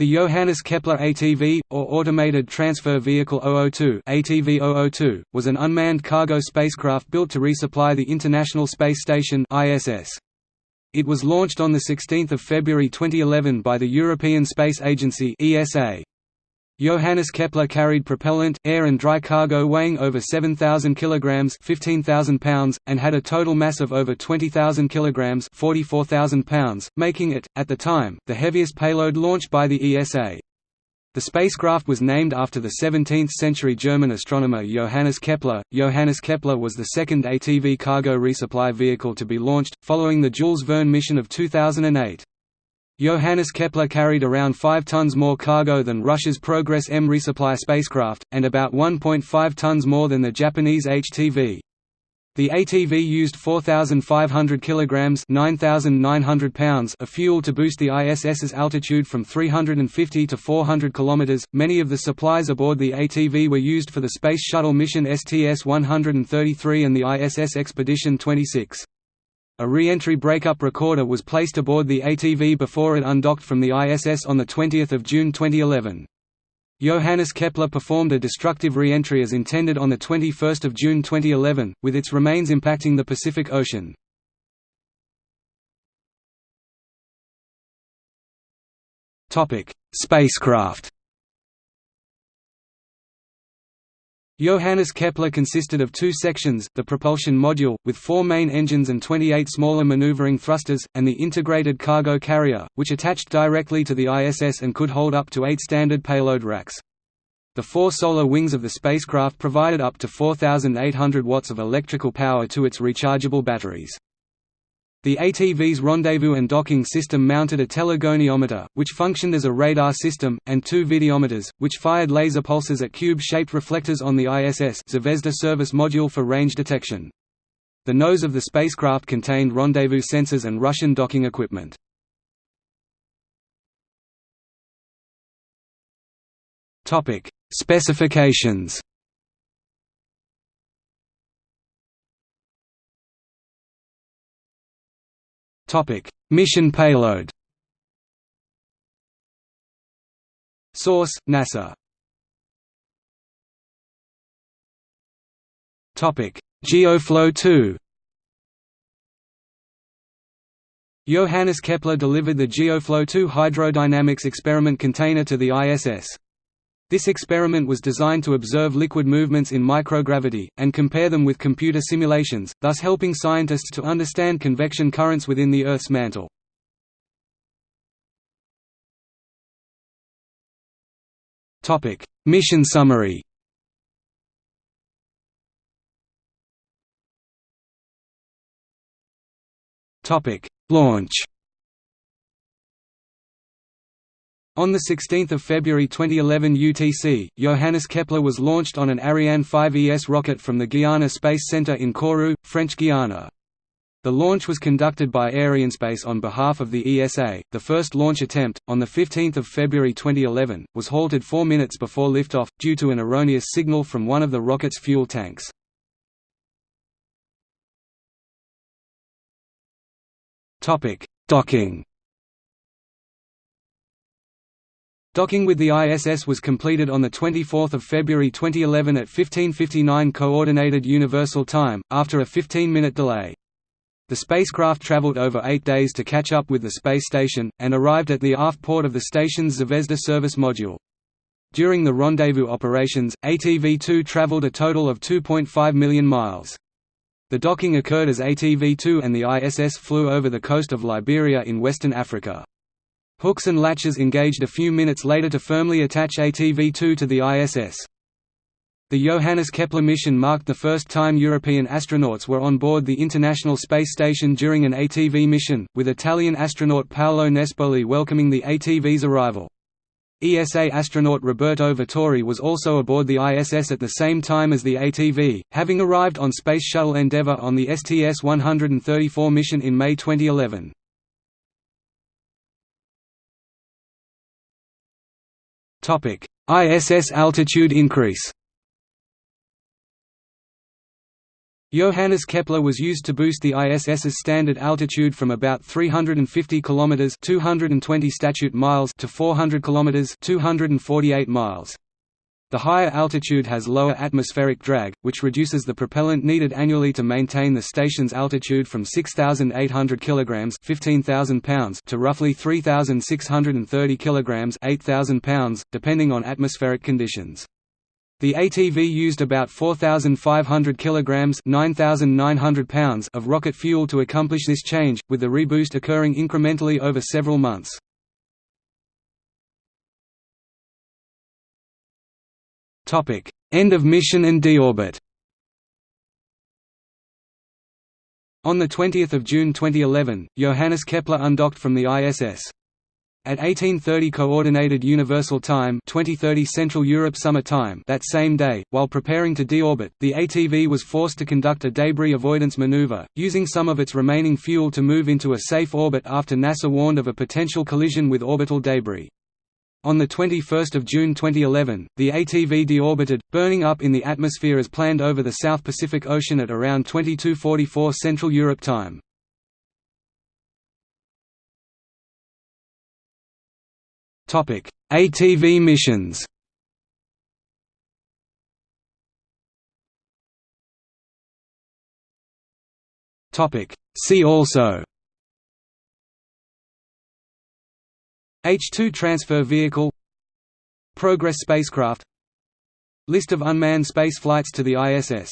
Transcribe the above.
The Johannes Kepler ATV, or Automated Transfer Vehicle 002 ATV 002, was an unmanned cargo spacecraft built to resupply the International Space Station ISS. It was launched on 16 February 2011 by the European Space Agency ESA. Johannes Kepler carried propellant, air and dry cargo weighing over 7,000 kg 15,000 pounds, and had a total mass of over 20,000 kg 44,000 pounds, making it, at the time, the heaviest payload launched by the ESA. The spacecraft was named after the 17th-century German astronomer Johannes Kepler. Johannes Kepler was the second ATV cargo resupply vehicle to be launched, following the Jules Verne mission of 2008. Johannes Kepler carried around 5 tons more cargo than Russia's Progress M resupply spacecraft, and about 1.5 tons more than the Japanese HTV. The ATV used 4,500 kilograms (9,900 pounds) of fuel to boost the ISS's altitude from 350 to 400 kilometers. Many of the supplies aboard the ATV were used for the Space Shuttle mission STS-133 and the ISS Expedition 26. A re-entry breakup recorder was placed aboard the ATV before it undocked from the ISS on 20 June 2011. Johannes Kepler performed a destructive re-entry as intended on 21 June 2011, with its remains impacting the Pacific Ocean. Spacecraft Johannes Kepler consisted of two sections, the propulsion module, with four main engines and 28 smaller maneuvering thrusters, and the integrated cargo carrier, which attached directly to the ISS and could hold up to eight standard payload racks. The four solar wings of the spacecraft provided up to 4,800 watts of electrical power to its rechargeable batteries. The ATV's rendezvous and docking system mounted a telegoniometer, which functioned as a radar system, and two videometers, which fired laser pulses at cube-shaped reflectors on the ISS Zvezda service module for range detection. The nose of the spacecraft contained rendezvous sensors and Russian docking equipment. Specifications Mission payload. Source: NASA. GeoFlow 2. Johannes Kepler delivered the GeoFlow 2 hydrodynamics experiment container to the ISS. This experiment was designed to observe liquid movements in microgravity, and compare them with computer simulations, thus helping scientists to understand convection currents within the Earth's mantle. Mission summary Launch On 16 February 2011 UTC, Johannes Kepler was launched on an Ariane 5 ES rocket from the Guiana Space Center in Kourou, French Guiana. The launch was conducted by Arianespace on behalf of the ESA. The first launch attempt, on 15 February 2011, was halted four minutes before liftoff, due to an erroneous signal from one of the rocket's fuel tanks. Docking Docking with the ISS was completed on 24 February 2011 at 1559 Coordinated Universal Time, after a 15-minute delay. The spacecraft traveled over eight days to catch up with the space station, and arrived at the aft port of the station's Zvezda service module. During the rendezvous operations, ATV-2 traveled a total of 2.5 million miles. The docking occurred as ATV-2 and the ISS flew over the coast of Liberia in western Africa. Hooks and latches engaged a few minutes later to firmly attach ATV-2 to the ISS. The Johannes Kepler mission marked the first time European astronauts were on board the International Space Station during an ATV mission, with Italian astronaut Paolo Nespoli welcoming the ATV's arrival. ESA astronaut Roberto Vittori was also aboard the ISS at the same time as the ATV, having arrived on Space Shuttle Endeavour on the STS-134 mission in May 2011. ISS altitude increase. Johannes Kepler was used to boost the ISS's standard altitude from about 350 km 220 statute miles to 400 km 248 miles. The higher altitude has lower atmospheric drag, which reduces the propellant needed annually to maintain the station's altitude from 6,800 kg 15,000 pounds to roughly 3,630 kg 8,000 pounds, depending on atmospheric conditions. The ATV used about 4,500 kilograms (9,900 pounds) of rocket fuel to accomplish this change, with the reboost occurring incrementally over several months. End of mission and deorbit. On 20 June 2011, Johannes Kepler undocked from the ISS. At 1830 Coordinated Universal Time 2030 Central Europe Summer Time that same day, while preparing to deorbit, the ATV was forced to conduct a debris avoidance maneuver, using some of its remaining fuel to move into a safe orbit after NASA warned of a potential collision with orbital debris. On 21 June 2011, the ATV deorbited, burning up in the atmosphere as planned over the South Pacific Ocean at around 2244 Central Europe Time. ATV missions. See also. H-2 transfer vehicle Progress spacecraft List of unmanned space flights to the ISS